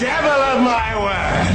devil of my word.